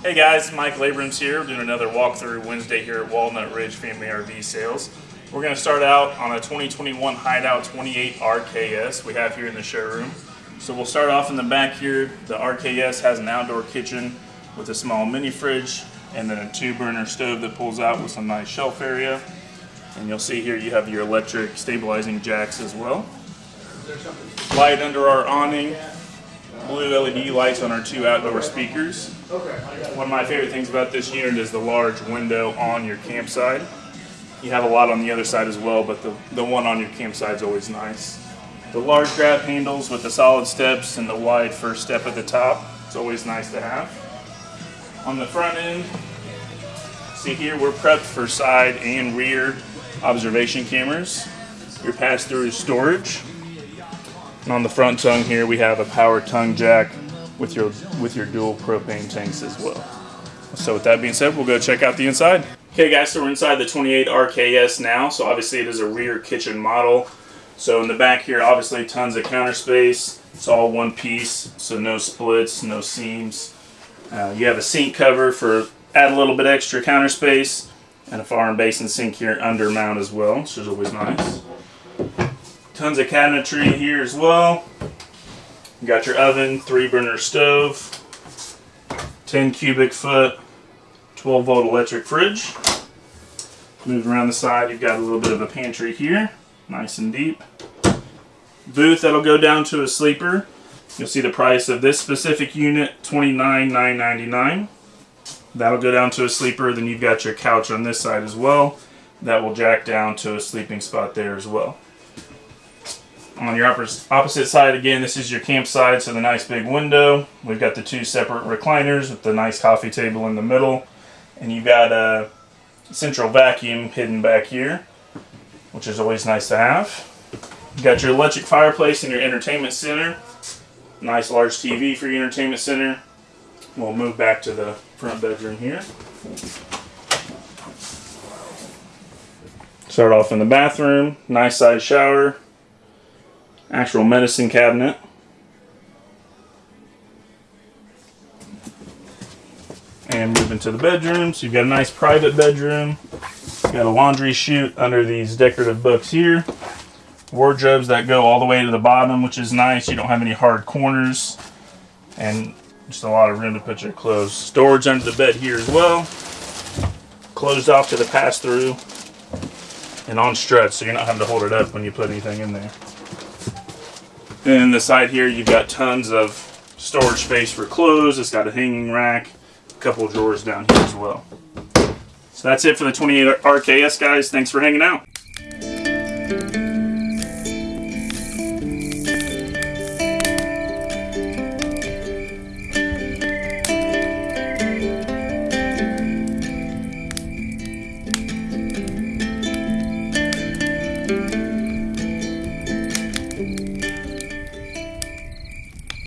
Hey guys, Mike Labrams here, doing another walkthrough Wednesday here at Walnut Ridge Family RV Sales. We're going to start out on a 2021 Hideout 28 RKS we have here in the showroom. So we'll start off in the back here. The RKS has an outdoor kitchen with a small mini fridge and then a two burner stove that pulls out with some nice shelf area. And you'll see here you have your electric stabilizing jacks as well. Light under our awning, blue LED lights on our two outdoor speakers. One of my favorite things about this unit is the large window on your campsite. You have a lot on the other side as well, but the, the one on your campsite is always nice. The large grab handles with the solid steps and the wide first step at the top. It's always nice to have. On the front end, see here we're prepped for side and rear observation cameras. Your pass-through storage. And on the front tongue here we have a power tongue jack with your with your dual propane tanks as well. So with that being said, we'll go check out the inside. Okay guys, so we're inside the 28 RKS now. So obviously it is a rear kitchen model. So in the back here, obviously tons of counter space. It's all one piece, so no splits, no seams. Uh, you have a sink cover for add a little bit extra counter space and a far and basin sink here under mount as well, which is always nice. Tons of cabinetry here as well. You got your oven, three burner stove, 10 cubic foot, 12 volt electric fridge. Move around the side, you've got a little bit of a pantry here, nice and deep. Booth that'll go down to a sleeper. You'll see the price of this specific unit, $29,999. That'll go down to a sleeper. Then you've got your couch on this side as well. That will jack down to a sleeping spot there as well. On your opposite side, again, this is your campsite, so the nice big window. We've got the two separate recliners with the nice coffee table in the middle. And you've got a central vacuum hidden back here, which is always nice to have. You've got your electric fireplace in your entertainment center. Nice large TV for your entertainment center. We'll move back to the front bedroom here. Start off in the bathroom. Nice size shower. Actual medicine cabinet. And move into the bedroom. So you've got a nice private bedroom. You've got a laundry chute under these decorative books here. Wardrobes that go all the way to the bottom, which is nice. You don't have any hard corners. And just a lot of room to put your clothes. Storage under the bed here as well. Closed off to the pass-through. And on stretch, so you're not having to hold it up when you put anything in there. And the side here, you've got tons of storage space for clothes. It's got a hanging rack, a couple drawers down here as well. So that's it for the 28 RKS, guys. Thanks for hanging out.